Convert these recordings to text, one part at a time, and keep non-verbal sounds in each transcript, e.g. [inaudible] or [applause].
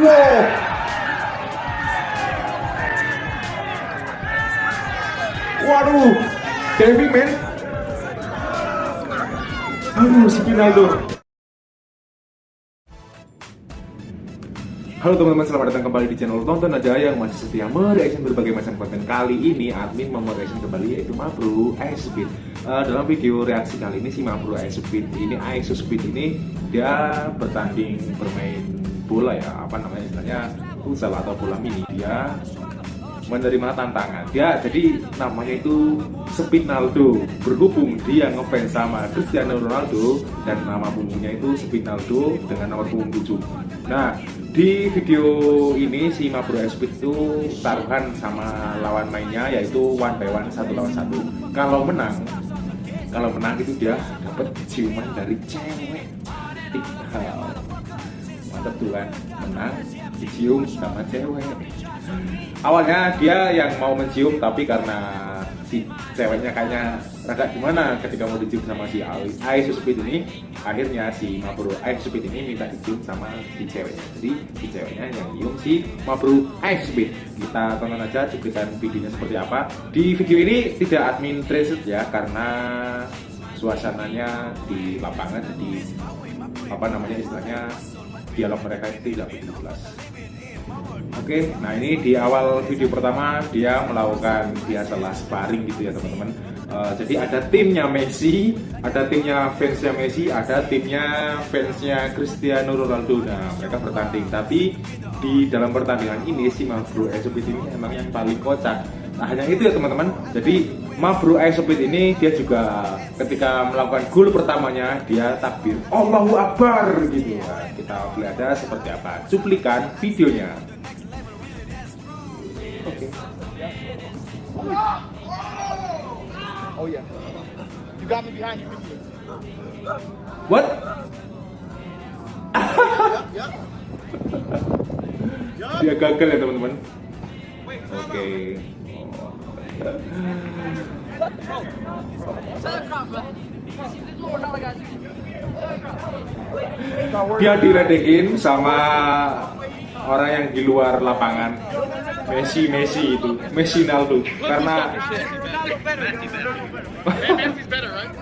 Wow. Waduh, diving men. Aduh, si Pinaldo. Halo teman-teman, selamat datang kembali di channel Tonton Aja yang masih setia mereaction berbagai macam konten. Kali ini admin mau mereaction kembali yaitu Mabru Ice Speed. Uh, Dalam video reaksi kali ini si Mabru Speed ini Ice Speed ini dia bertanding bermain bola ya. Apa namanya istilahnya? Futsal atau bola mini. Dia menerima tantangan. Dia jadi namanya itu Spinaldo berhubung dia ngefans sama Cristiano Ronaldo dan nama punggungnya itu Spinaldo dengan nomor punggung 7 nah di video ini si Mabro Speed itu taruhan sama lawan mainnya yaitu one by one satu lawan satu. Kalau menang kalau menang itu dia dapat ciuman dari cewek kan? Menang dicium sama cewek. Awalnya dia yang mau mencium tapi karena si ceweknya kayaknya rada gimana ketika mau dicium sama si Aisu Speed ini akhirnya si Mabro Aisu Speed ini minta dicium sama si ceweknya. Jadi si ceweknya yang nyium si Mabro Aisu Speed. Kita tonton aja cuplikan videonya seperti apa. Di video ini tidak admin trace ya karena suasananya di lapangan jadi apa namanya istilahnya dialog mereka itu tidak begitu jelas Oke, nah ini di awal video pertama dia melakukan biasalah sparring gitu ya teman-teman. Uh, jadi ada timnya Messi, ada timnya fansnya Messi, ada timnya fansnya Cristiano Ronaldo. Nah mereka bertanding, tapi di dalam pertandingan ini si Mabro Esopit ini emang yang paling kocak. Nah hanya itu ya teman-teman. Jadi Mabro Esopit ini dia juga ketika melakukan gol pertamanya dia takbir Allahu Akbar gitu ya. Kita lihat ada seperti apa cuplikan videonya. Okay. Oh yeah. You got me behind you. What? [laughs] Dia gagal ya teman-teman. Oke. Dia diledekin sama orang yang di luar lapangan. Messi, Messi itu, Messi Naldo. Karena Messi's better, right?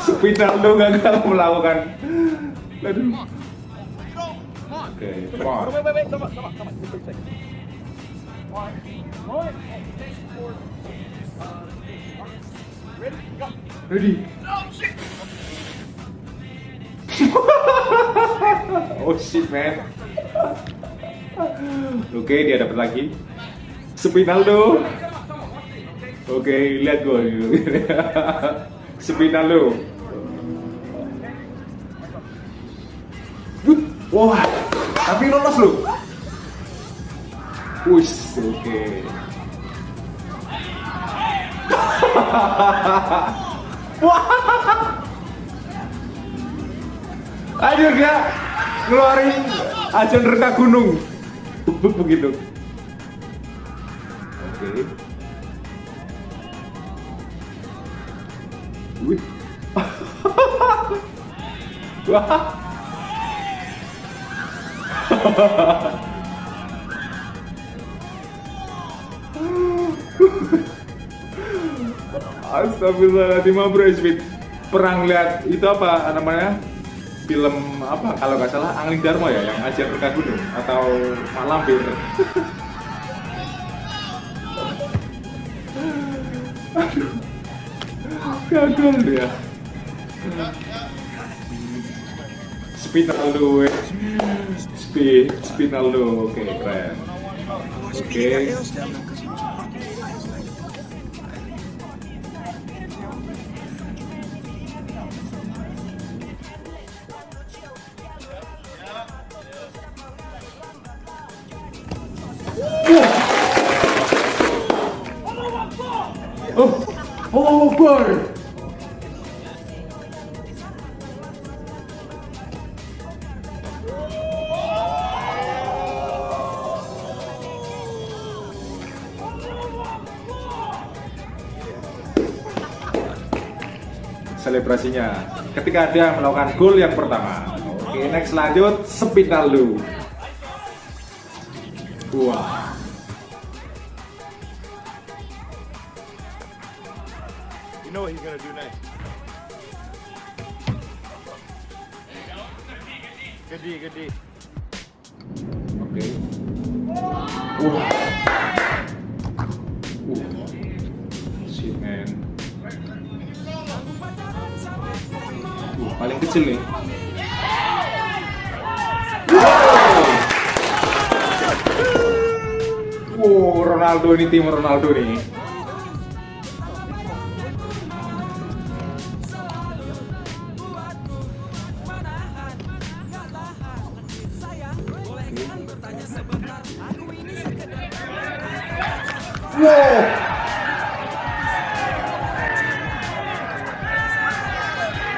Spinaldo gagal melakukan. Aduh. Oke? Go. Ready? [laughs] oh shit man. Oke dia dapat lagi. Spinaldo. Oke lihat gue. [laughs] Spinaldo. Wah, tapi lolos loh. Wis, oke. [laughs] Aduh dia ngeluarin ajan reka gunung. Buk begitu. Oke. Wih. [laughs] Wah. [laughs] Astagfirullahaladzim bro Perang lihat itu apa namanya Film apa kalau nggak salah Angling Dharma ya yang ajar mereka gunung Atau Mak Lampir Aduh. Gagal dia. Spinaldo Speed Spinaldo Oke keren. Oke oh. Selebrasinya ketika dia melakukan gol yang pertama. Oke, next lanjut Spinal You know what he's gonna do next. Good D, good D. Uh, paling kecil nih. Wow, Ronaldo ini tim Ronaldo nih.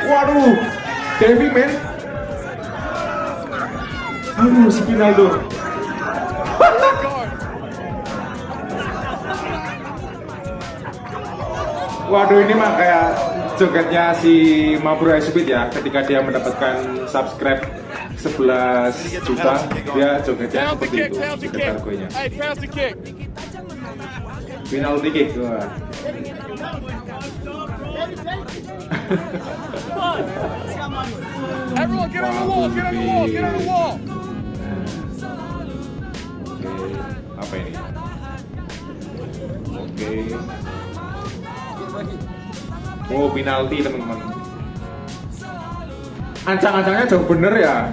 Waduh, Devi men. Aduh, si Pinaldo. [laughs] Waduh ini mah kayak jogetnya si Mabro Speed ya ketika dia mendapatkan subscribe 11 juta dia jogetnya seperti itu joget kick. argonya Hey, pound the Everyone get on the wall, get on the wall, get on the wall. Oke, apa ini? Oke. Oh, penalti teman-teman. Ancang-ancangnya jauh bener ya.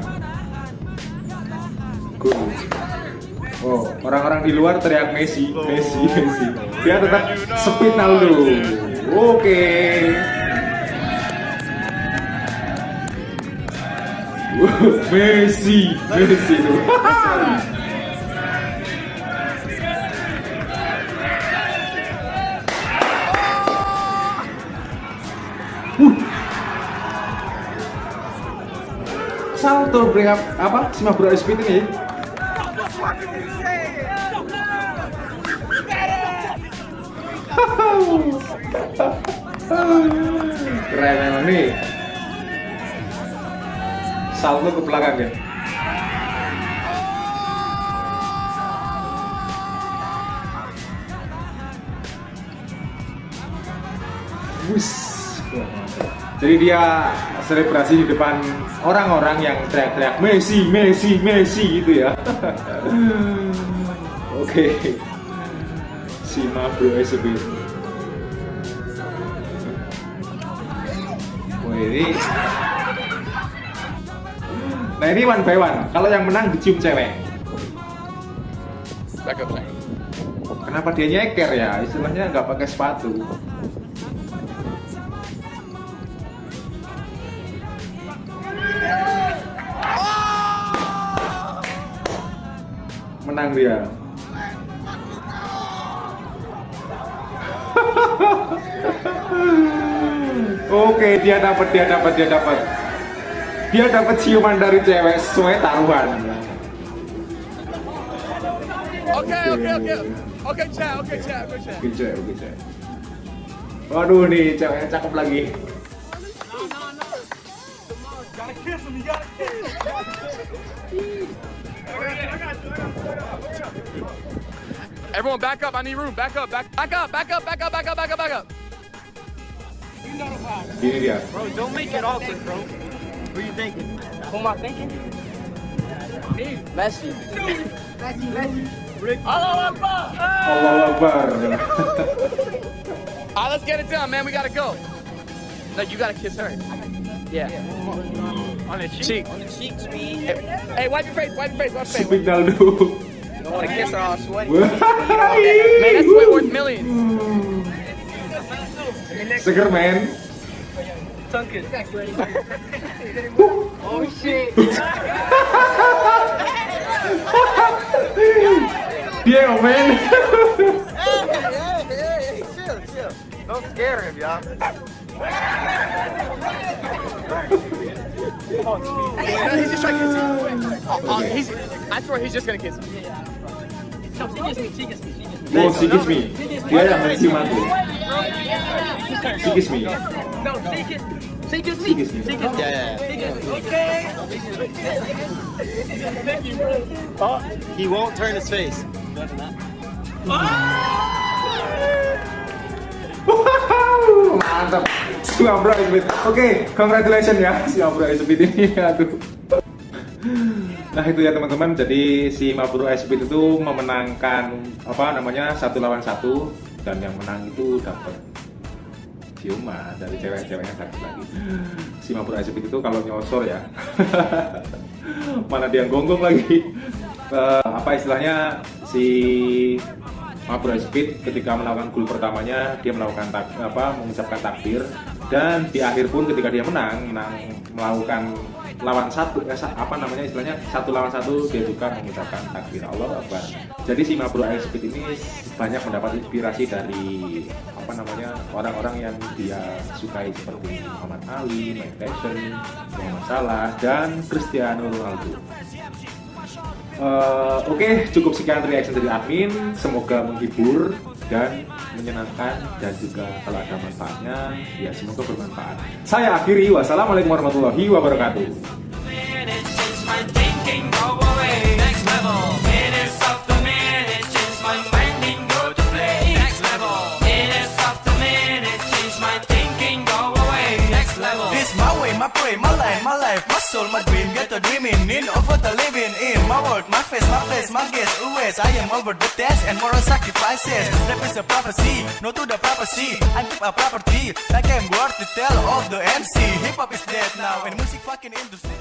Gol. Oh, orang-orang di luar teriak Messi, Messi, Messi. Dia tetap Spinaldo. Oke. Messi, [laughs] Messi tuh. salto up, apa? Si Mabro Speed ini. [laughs] Keren emang nih salto ke belakang ya. Jadi dia selebrasi di depan orang-orang yang teriak-teriak Messi, Messi, Messi gitu ya. [laughs] Oke. Si Mabro SB. Wah ini. Nah ini one by one. Kalau yang menang dicium cewek. Up, back. Kenapa dia nyeker ya? Istilahnya nggak pakai sepatu. Menang dia. [laughs] Oke, dia dapat, dia dapat, dia dapat. Dia dapat ciuman dari cewek sesuai taruhan. Okay, okay, okay. Okay, chat, okay, chat, okay, chat. Oke, cewek, oke, cewek. Waduh nih, ceweknya cakep lagi. You. Everyone back up. I need room. Back up, back, back up, back up, back up, back up, back up, back up. Gini dia. Bro, don't make it awkward, bro. What are you thinking? Who am I thinking? Messi. Messi, Messi. Allah Akbar. All right, let's get it done, man. We gotta go. No, you gotta kiss her. Yeah. On the cheek. Cheek. On the cheeks, me. Hey, hey, wipe your face. Wipe your face. Wipe your face. Spinaldo. You don't want to kiss her all sweaty. [laughs] Man, that sweat worth millions. Seger men. Tongue oh shit. Dia men. hey, hey, hey, chill, chill. Don't scare him, y'all. No, he's just trying to kiss you. Oh, oh, he's, I swear he's just gonna kiss you. No, she me. Oh. Dia yang mencium aku. She kiss me. No, she gets She gets me. She kiss me. She gets me. Yeah, yeah, She gets me. Okay. Oh, he won't turn his face. Wow, mantap. Oke, congratulations ya si Mabro Esbit ini. Aduh. Nah itu ya teman-teman. Jadi si Mabro Esbit itu memenangkan apa namanya satu lawan satu dan yang menang itu dapat ciuman dari cewek-ceweknya satu lagi. Si Mabro Esbit itu kalau nyosor ya. [laughs] Mana dia gonggong lagi. Eh, apa istilahnya si Mabro Speed ketika melakukan gol pertamanya dia melakukan tak, apa mengucapkan takbir dan di akhir pun ketika dia menang menang melakukan lawan satu eh, apa namanya istilahnya satu lawan satu dia juga mengucapkan takbir Allah Akbar jadi si Mabro Speed ini banyak mendapat inspirasi dari apa namanya orang-orang yang dia sukai seperti Muhammad Ali, Mike Tyson, Muhammad Salah dan Cristiano Ronaldo Eh, Oke, cukup sekian reaction dari admin. Semoga menghibur dan menyenangkan dan juga kalau ada manfaatnya, ya semoga bermanfaat. Saya akhiri. Wassalamualaikum warahmatullahi wabarakatuh. Soul, my dream. Get a dreaming in over the living in my world, my face, my place, my guess. Always I am over the test and moral sacrifices. Rap is a prophecy, no to the prophecy. I keep a property like I'm worth to tell of the MC. Hip hop is dead now and music fucking industry.